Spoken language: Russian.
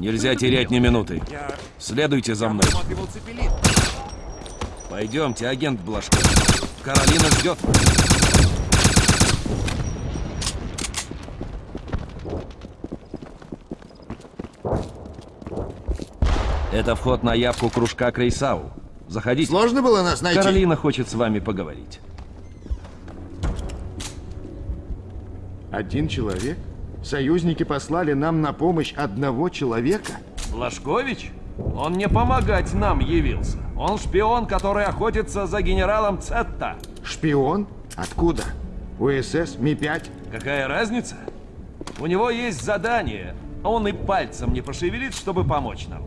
Нельзя терять ни минуты. Следуйте за мной. Пойдемте, агент Блажков. Каролина ждет. Это вход на явку кружка Крейсау. Заходите. Сложно было нас найти? Каролина хочет с вами поговорить. Один человек? Союзники послали нам на помощь одного человека? Блажкович? Он не помогать нам явился. Он шпион, который охотится за генералом Цетта. Шпион? Откуда? УСС, Ми-5? Какая разница? У него есть задание. Он и пальцем не пошевелит, чтобы помочь нам.